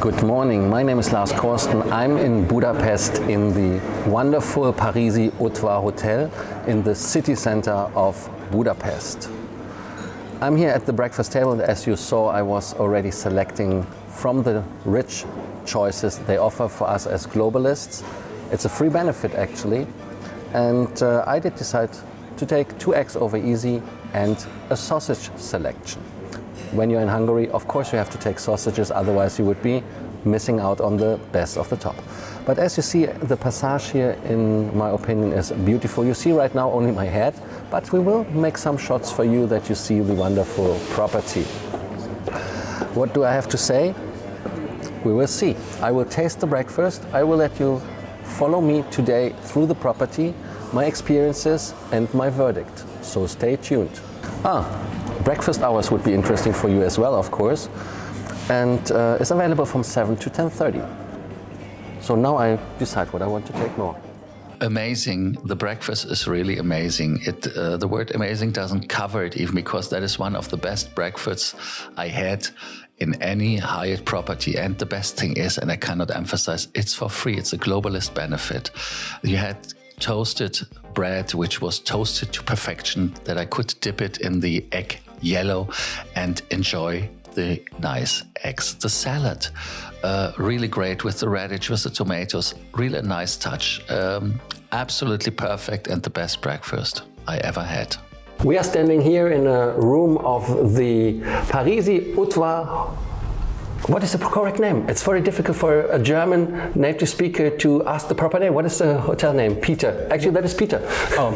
Good morning, my name is Lars Korsten. I'm in Budapest in the wonderful Parisi Udvar Hotel in the city center of Budapest. I'm here at the breakfast table as you saw I was already selecting from the rich choices they offer for us as globalists. It's a free benefit actually and uh, I did decide to take two eggs over easy and a sausage selection. When you're in Hungary, of course you have to take sausages, otherwise you would be missing out on the best of the top. But as you see, the passage here, in my opinion, is beautiful. You see right now only my head, but we will make some shots for you that you see the wonderful property. What do I have to say? We will see. I will taste the breakfast. I will let you follow me today through the property, my experiences and my verdict. So stay tuned. Ah, breakfast hours would be interesting for you as well, of course. And uh, it's available from 7 to 10.30. So now I decide what I want to take more. Amazing. The breakfast is really amazing. It, uh, the word amazing doesn't cover it even because that is one of the best breakfasts I had in any Hyatt property. And the best thing is, and I cannot emphasize, it's for free. It's a globalist benefit. You had toasted bread, which was toasted to perfection, that I could dip it in the egg yellow and enjoy the nice eggs. The salad, uh, really great with the radish, with the tomatoes, really nice touch. Um, absolutely perfect and the best breakfast I ever had. We are standing here in a room of the Parisi Udvar what is the correct name? It's very difficult for a German native speaker to ask the proper name. What is the hotel name? Peter. Actually, that is Peter. Um,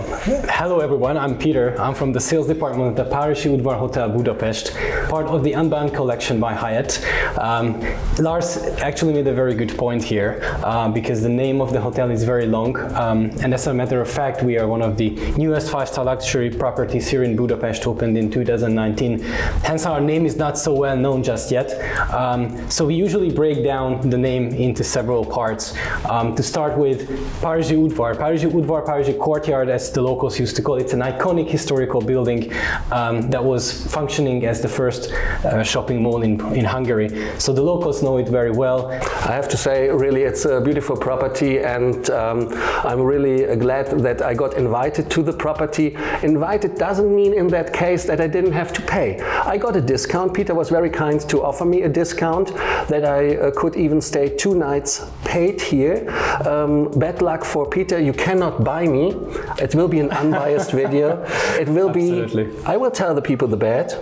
hello, everyone. I'm Peter. I'm from the sales department at the Parisi Udvar Hotel Budapest, part of the Unbound collection by Hyatt. Um, Lars actually made a very good point here uh, because the name of the hotel is very long. Um, and as a matter of fact, we are one of the newest five-star luxury properties here in Budapest, opened in 2019. Hence, our name is not so well known just yet. Um, um, so we usually break down the name into several parts. Um, to start with Parisi Udvar. Parisi Udvar, Parisi Courtyard as the locals used to call it. It's an iconic historical building um, that was functioning as the first uh, shopping mall in, in Hungary. So the locals know it very well. I have to say really it's a beautiful property and um, I'm really glad that I got invited to the property. Invited doesn't mean in that case that I didn't have to pay. I got a discount. Peter was very kind to offer me a discount discount that I uh, could even stay two nights paid here. Um, bad luck for Peter, you cannot buy me. It will be an unbiased video. It will Absolutely. be, I will tell the people the bad.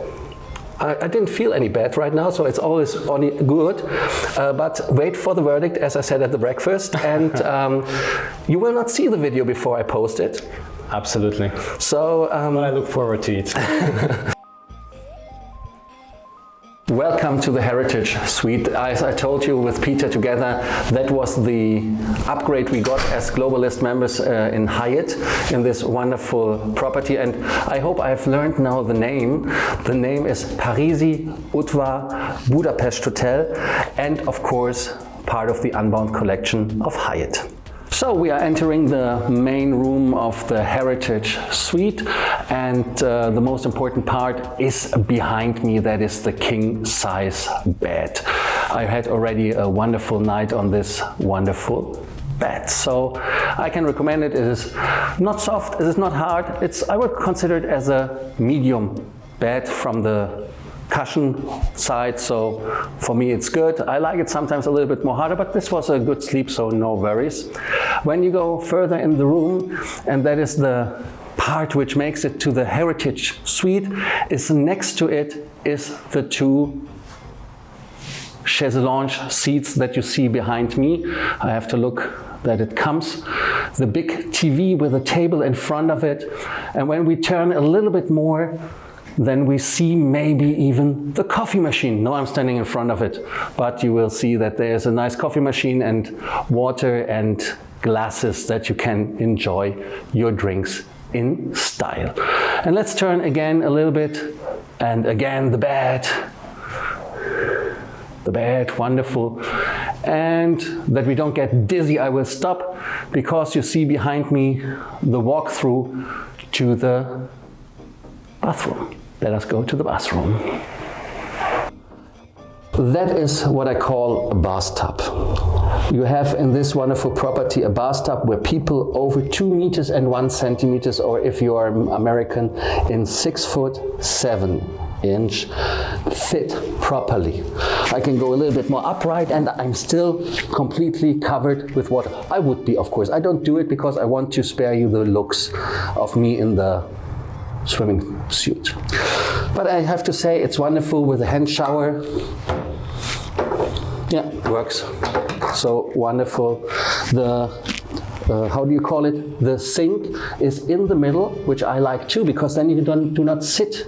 I, I, didn't feel any bad right now, so it's always only good. Uh, but wait for the verdict, as I said at the breakfast, and um, you will not see the video before I post it. Absolutely. So, um, I look forward to it. Welcome to the Heritage Suite. As I told you with Peter together, that was the upgrade we got as Globalist members uh, in Hyatt in this wonderful property. And I hope I've learned now the name. The name is Parisi Udvar Budapest Hotel and of course part of the Unbound collection of Hyatt. So we are entering the main room of the Heritage Suite and uh, the most important part is behind me, that is the king size bed. I had already a wonderful night on this wonderful bed. So I can recommend it. It is not soft, it is not hard. It's I would consider it as a medium bed from the cushion side. So for me, it's good. I like it sometimes a little bit more harder, but this was a good sleep, so no worries. When you go further in the room, and that is the part which makes it to the heritage suite, is next to it is the two chaise lounge seats that you see behind me. I have to look that it comes. The big TV with a table in front of it. And when we turn a little bit more, then we see maybe even the coffee machine. No, I'm standing in front of it, but you will see that there's a nice coffee machine and water and glasses that you can enjoy your drinks in style. And let's turn again a little bit and again the bed. The bed, wonderful. And that we don't get dizzy, I will stop because you see behind me the walkthrough to the bathroom. Let us go to the bathroom. That is what I call a bathtub. You have in this wonderful property a bathtub where people over two meters and one centimeters, or if you are American, in six foot seven inch fit properly. I can go a little bit more upright and I'm still completely covered with water. I would be, of course. I don't do it because I want to spare you the looks of me in the swimming suit. But I have to say it's wonderful with a hand shower. Yeah, works. So wonderful. The uh, how do you call it? The sink is in the middle, which I like too, because then you don't, do not sit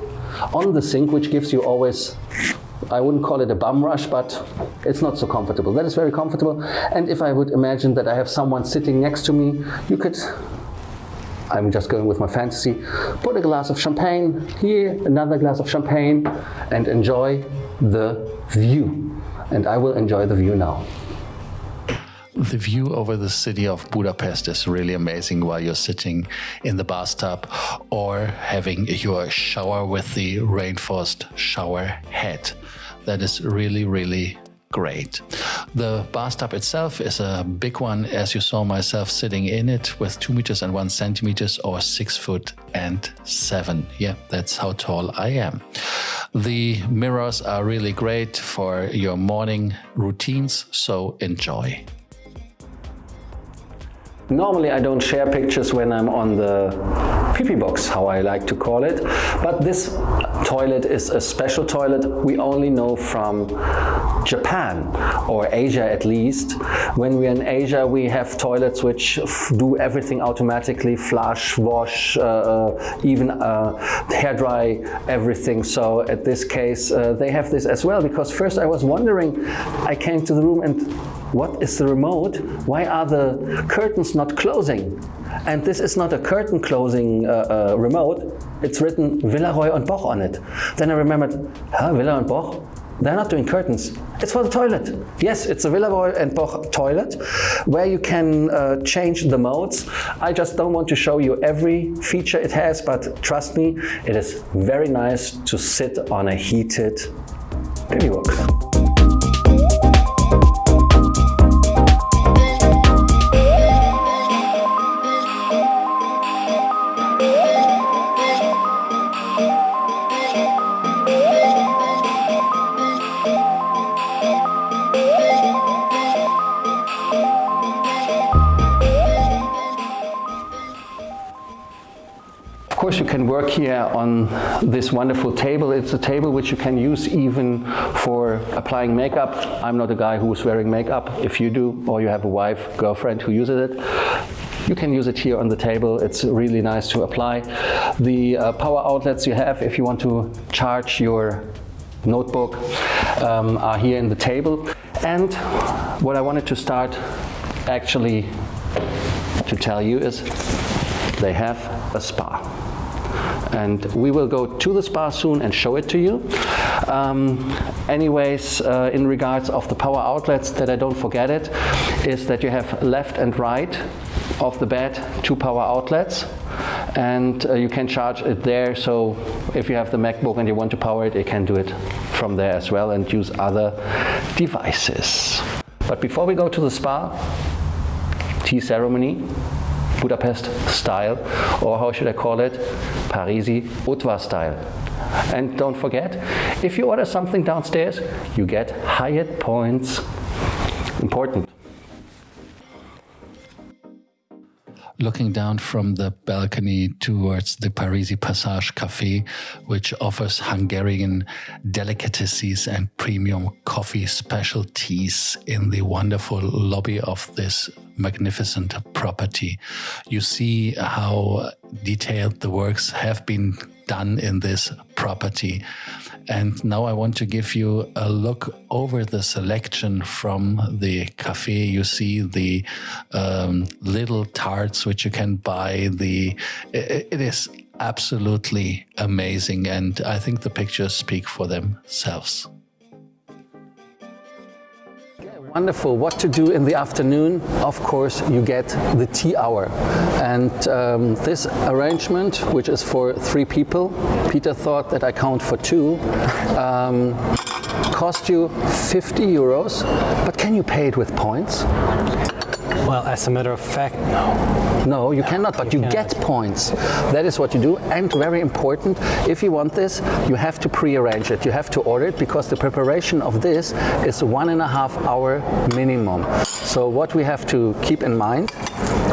on the sink, which gives you always I wouldn't call it a bum rush, but it's not so comfortable. That is very comfortable. And if I would imagine that I have someone sitting next to me, you could, I'm just going with my fantasy, put a glass of champagne here, another glass of champagne, and enjoy the view. And I will enjoy the view now. The view over the city of Budapest is really amazing while you're sitting in the bathtub or having your shower with the rainforest shower head. That is really, really great. The bathtub itself is a big one, as you saw myself sitting in it with two meters and one centimeters or six foot and seven. Yeah, that's how tall I am. The mirrors are really great for your morning routines, so enjoy. Normally I don't share pictures when I'm on the pee box, how I like to call it, but this toilet is a special toilet we only know from Japan or Asia at least. When we're in Asia we have toilets which do everything automatically, flush, wash, uh, uh, even uh, hair dry, everything. So at this case uh, they have this as well because first I was wondering, I came to the room and what is the remote? Why are the curtains not closing? And this is not a curtain closing uh, uh, remote. It's written Villeroy and Boch on it. Then I remembered, huh, Villeroy and Boch? They're not doing curtains. It's for the toilet. Yes, it's a Villeroy and Boch toilet where you can uh, change the modes. I just don't want to show you every feature it has, but trust me, it is very nice to sit on a heated baby box. Can work here on this wonderful table. It's a table which you can use even for applying makeup. I'm not a guy who's wearing makeup. If you do, or you have a wife, girlfriend who uses it, you can use it here on the table. It's really nice to apply. The uh, power outlets you have if you want to charge your notebook um, are here in the table. And what I wanted to start actually to tell you is they have a spa and we will go to the spa soon and show it to you. Um, anyways, uh, in regards of the power outlets, that I don't forget it, is that you have left and right of the bed two power outlets and uh, you can charge it there so if you have the MacBook and you want to power it, you can do it from there as well and use other devices. But before we go to the spa, tea ceremony, Budapest style, or how should I call it, Parisi Udvar style. And don't forget, if you order something downstairs, you get Hyatt points. Important. looking down from the balcony towards the Parisi Passage Cafe, which offers Hungarian delicacies and premium coffee specialties in the wonderful lobby of this magnificent property. You see how detailed the works have been done in this property. And now I want to give you a look over the selection from the cafe. You see the um, little tarts which you can buy. The it, it is absolutely amazing, and I think the pictures speak for themselves. Wonderful. What to do in the afternoon? Of course, you get the tea hour. And um, this arrangement, which is for three people, Peter thought that I count for two, um, cost you 50 euros, but can you pay it with points? Well, as a matter of fact, no. No, you cannot, but you cannot. get points. That is what you do. And very important, if you want this, you have to pre-arrange it. You have to order it because the preparation of this is one and a half hour minimum. So what we have to keep in mind,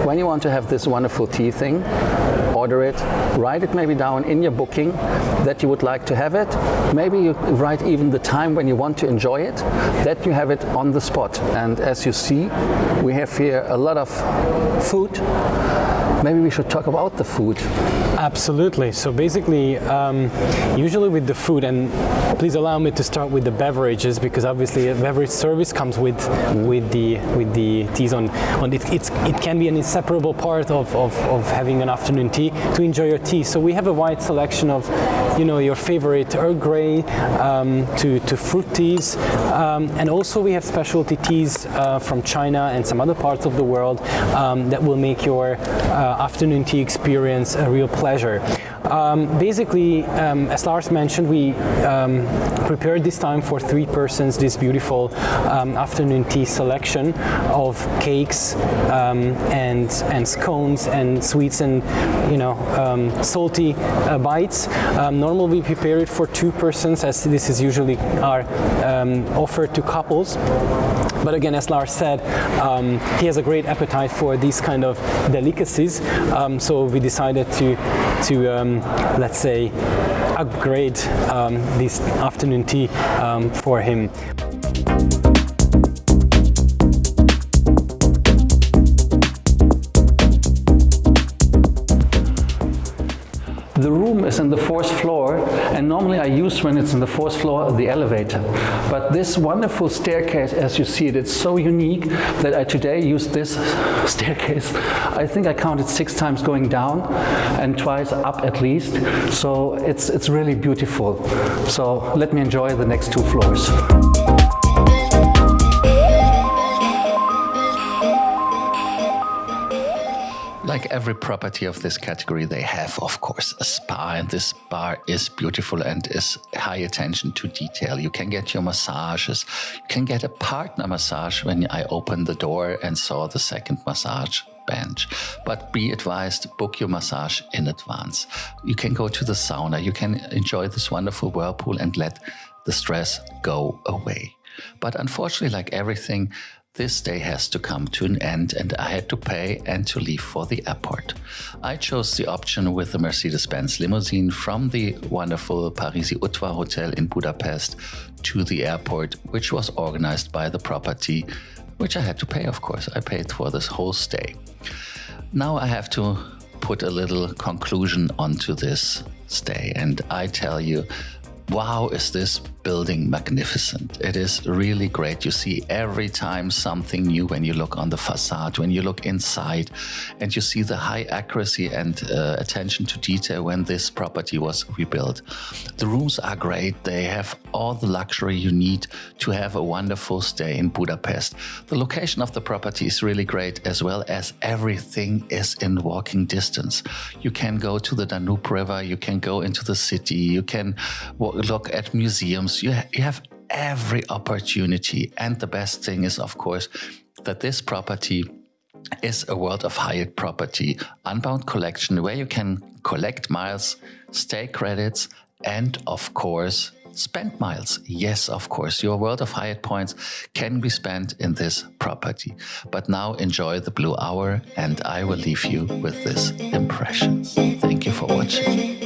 when you want to have this wonderful tea thing, order it, write it maybe down in your booking that you would like to have it. Maybe you write even the time when you want to enjoy it, that you have it on the spot. And as you see, we have here a lot of food. Maybe we should talk about the food. Absolutely. So basically, um, usually with the food, and please allow me to start with the beverages because obviously a beverage service comes with with the with the teas on. on it, it can be an inseparable part of, of, of having an afternoon tea to enjoy your tea. So we have a wide selection of, you know, your favorite Earl Grey um, to to fruit teas, um, and also we have specialty teas uh, from China and some other parts of the world um, that will make your uh, afternoon tea experience a real pleasure. Um, basically, um, as Lars mentioned, we um, prepared this time for three persons this beautiful um, afternoon tea selection of cakes um, and and scones and sweets and you know um, salty uh, bites. normally, we prepare it for two persons, as this is usually are offered to couples. But again, as Lars said, um, he has a great appetite for these kind of delicacies. Um, so we decided to, to um, let's say, upgrade um, this afternoon tea um, for him. Is in the fourth floor and normally I use when it's in the fourth floor the elevator. But this wonderful staircase as you see it, it's so unique that I today use this staircase. I think I counted six times going down and twice up at least. So it's, it's really beautiful. So let me enjoy the next two floors. Like every property of this category, they have, of course, a spa, and this spa is beautiful and is high attention to detail. You can get your massages. You can get a partner massage when I opened the door and saw the second massage bench. But be advised, book your massage in advance. You can go to the sauna. You can enjoy this wonderful whirlpool and let the stress go away. But unfortunately, like everything, this day has to come to an end and I had to pay and to leave for the airport. I chose the option with the Mercedes-Benz limousine from the wonderful Parisi Udvar Hotel in Budapest to the airport, which was organized by the property, which I had to pay, of course. I paid for this whole stay. Now I have to put a little conclusion onto this stay and I tell you, wow, is this building magnificent. It is really great. You see every time something new when you look on the facade, when you look inside, and you see the high accuracy and uh, attention to detail when this property was rebuilt. The rooms are great. They have all the luxury you need to have a wonderful stay in Budapest. The location of the property is really great as well as everything is in walking distance. You can go to the Danube River, you can go into the city, you can look at museums, you, ha you have every opportunity. And the best thing is, of course, that this property is a World of Hyatt property unbound collection where you can collect miles, stay credits, and of course, spend miles. Yes, of course, your World of Hyatt points can be spent in this property. But now enjoy the blue hour and I will leave you with this impression. Thank you for watching.